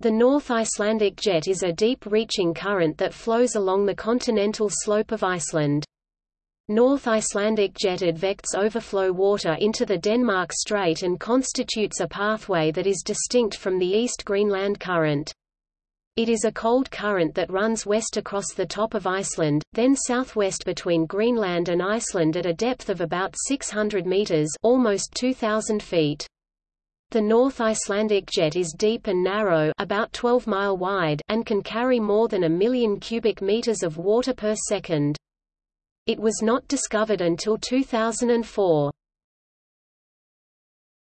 The North Icelandic Jet is a deep-reaching current that flows along the continental slope of Iceland. North Icelandic Jet advects overflow water into the Denmark Strait and constitutes a pathway that is distinct from the East Greenland Current. It is a cold current that runs west across the top of Iceland, then southwest between Greenland and Iceland at a depth of about 600 meters almost 2,000 feet. The North Icelandic Jet is deep and narrow about 12 mile wide and can carry more than a million cubic meters of water per second. It was not discovered until 2004.